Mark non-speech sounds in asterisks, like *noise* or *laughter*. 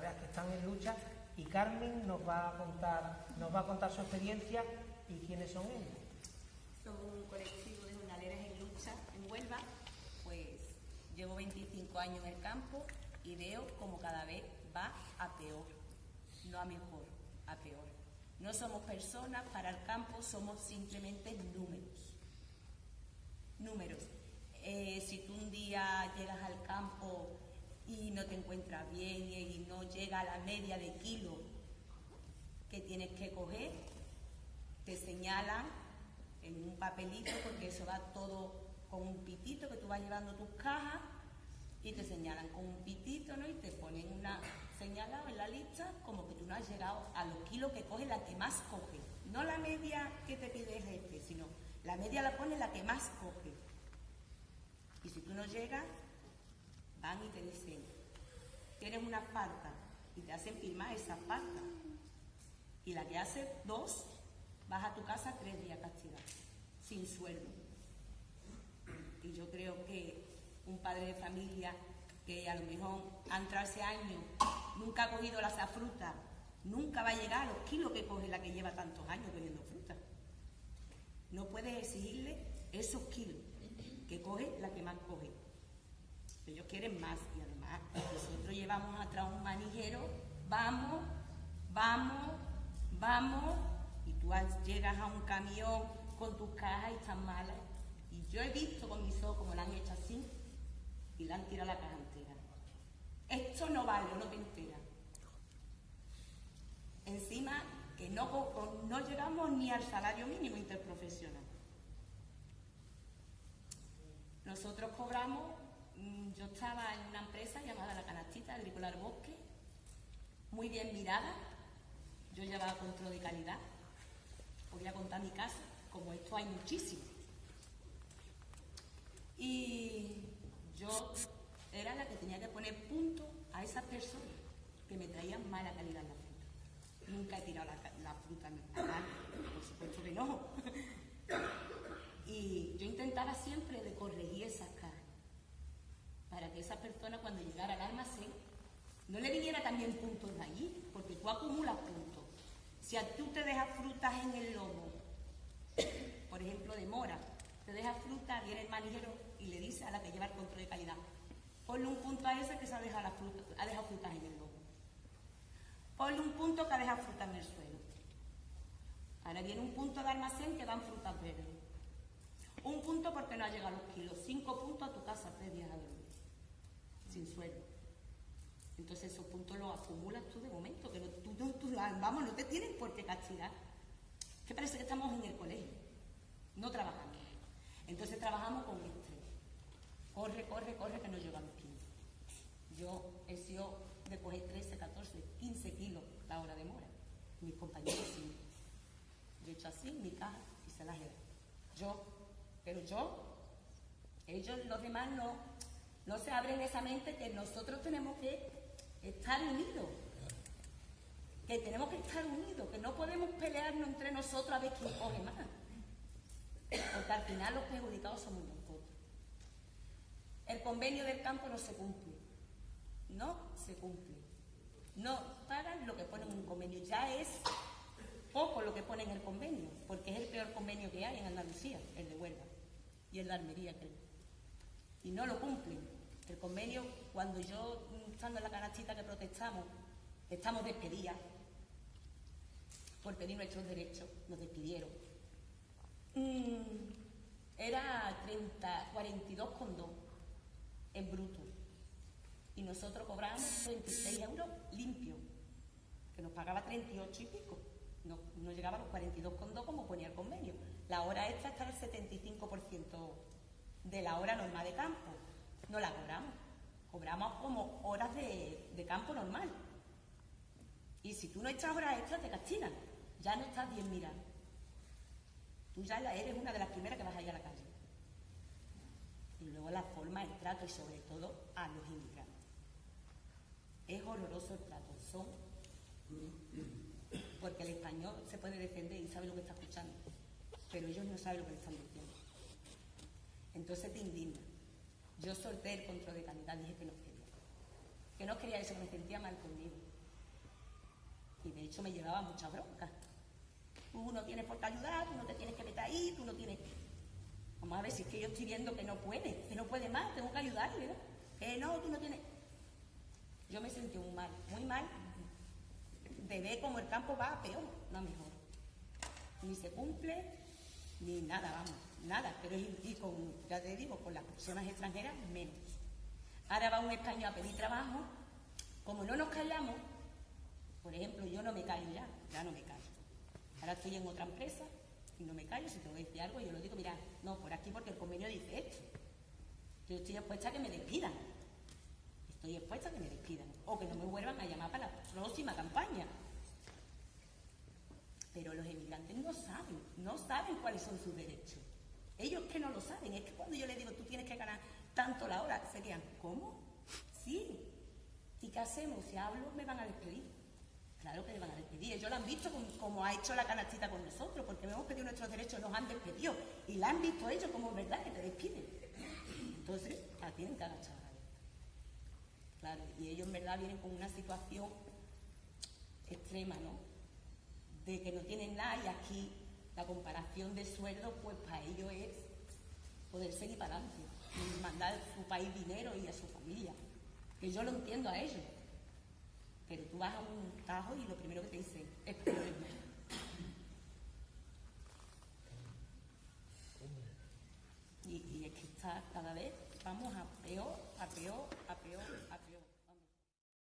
que están en lucha y Carmen nos va a contar, nos va a contar su experiencia y quiénes son ellos. Somos un colectivo de jornaleras en lucha en Huelva, pues llevo 25 años en el campo y veo como cada vez va a peor, no a mejor, a peor. No somos personas para el campo, somos simplemente números. Números. Eh, si tú un día llegas al campo y no te encuentras bien y no llega a la media de kilo que tienes que coger, te señalan en un papelito, porque eso va todo con un pitito que tú vas llevando tus cajas y te señalan con un pitito, ¿no? Y te ponen una señalada en la lista como que tú no has llegado a los kilos que coge la que más coge. No la media que te pide el jefe, sino la media la pone la que más coge. Y si tú no llegas, van y te dicen, tienes una falta y te hacen firmar esa falta. Y la que hace dos, vas a tu casa tres días castigado, sin sueldo. Y yo creo que un padre de familia que a lo mejor ha entrado ese año, nunca ha cogido la fruta, nunca va a llegar a los kilos que coge la que lleva tantos años cogiendo fruta. No puedes exigirle esos kilos que coge la que más coge. Ellos quieren más y además nosotros llevamos atrás un manijero, vamos, vamos, vamos, y tú llegas a un camión con tus cajas y están malas. Y yo he visto con mis ojos como la han hecho así y la han tirado la caja entera. Esto no vale, no te entera. Encima que no, no llegamos ni al salario mínimo interprofesional. Nosotros cobramos yo estaba en una empresa llamada La Canastita Agrícola Bosque, muy bien mirada. Yo llevaba control de calidad. Voy a contar mi casa, como esto hay muchísimo. Y yo era la que tenía que poner punto a esas personas que me traían mala calidad en la fruta. Nunca he tirado la, fruta en el por supuesto que no. *laughs* y yo intentaba siempre de corregir esas para que esa persona cuando llegara al almacén no le viniera también puntos de allí, porque tú acumulas puntos. Si a tú te dejas frutas en el lomo, por ejemplo de mora, te dejas fruta, viene el manijero y le dice a la que lleva el control de calidad, ponle un punto a ese que se ha dejado, ha dejado frutas en el lomo. Ponle un punto que ha dejado frutas en el suelo. Ahora viene un punto de almacén que dan frutas verdes. Un punto porque no ha llegado los kilos. Cinco puntos a tu casa tres días a sin sueldo. Entonces esos puntos los acumulas tú de momento, que tú, vamos, no te tienen por qué castigar. Que parece que estamos en el colegio, no trabajando. Entonces trabajamos con estrés. Corre, corre, corre, que no llegamos 15. Yo he sido de coger 13, 14, 15 kilos la hora de mora. Mis compañeros sí. Yo he hecho así mi caja y se las he Yo, pero yo, ellos, los demás no, no se abren esa mente que nosotros tenemos que estar unidos. Que tenemos que estar unidos, que no podemos pelearnos entre nosotros a ver quién coge más. Porque al final los perjudicados somos nosotros. El convenio del campo no se cumple. No se cumple. No pagan lo que ponen en un convenio. Ya es poco lo que ponen en el convenio, porque es el peor convenio que hay en Andalucía, el de Huelva y el de Almería, creo y no lo cumplen. El convenio, cuando yo, estando en la canastita que protestamos, estamos despedidas por pedir nuestros derechos, nos despidieron. Mm, era 30, 42,2 en bruto. Y nosotros cobrábamos 36 euros limpios, que nos pagaba 38 y pico. No, no llegaba a los 42,2 como ponía el convenio. La hora extra está al 75% de la hora normal de campo. No la cobramos. Cobramos como horas de, campo normal. Y si tú no echas horas extras, te castigan. Ya no estás bien mirado. Tú ya eres una de las primeras que vas a a la calle. Y luego la forma, el trato y sobre todo a los inmigrantes. Es horroroso el trato. Son. Porque el español se puede defender y sabe lo que está escuchando. Pero ellos no saben lo que le están diciendo. Entonces te indigna. Yo solté el control de calidad, dije que no quería. que no quería eso, me sentía mal conmigo. Y de hecho me llevaba mucha bronca. Tú no tienes por qué ayudar, tú no te tienes que meter ahí, tú no tienes... Vamos a ver si es que yo estoy viendo que no puede, que no puede más, tengo que ayudarle, ¿no? Que no, tú no tienes... Yo me sentí muy mal, muy mal, de ver como el campo va peor, no mejor. Ni se cumple, ni nada, vamos, nada. Pero y, y con, ya te digo, con las personas extranjeras, menos. Ahora va un español a pedir trabajo, como no nos callamos, por ejemplo, yo no me callo ya, ya no me callo. Ahora estoy en otra empresa y no me callo, si tengo que decir algo, yo lo digo, mira, no, por aquí porque el convenio dice esto. Yo estoy expuesta a que me despidan. Estoy expuesta a que me despidan. O que no me vuelvan a llamar para la próxima campaña. Pero los emigrantes no saben, no saben cuáles son sus derechos. Ellos que no lo saben, es que cuando yo les digo, tú tienes que ganar tanto la hora, serían, ¿cómo? Sí. ¿Y qué hacemos? Si hablo, me van a despedir. Claro que me van a despedir. Ellos lo han visto como, ha hecho la canastita con nosotros, porque hemos pedido nuestros derechos, nos han despedido. Y la han visto ellos como verdad que te despiden. Entonces, la tienen que agachar. Claro, y ellos en verdad vienen con una situación extrema, ¿no? De que no tienen nada y aquí la comparación de sueldo, pues para ellos es poder seguir para adelante y mandar a su país dinero y a su familia. Que yo lo entiendo a ellos. Pero tú vas a un tajo y lo primero que te dicen es.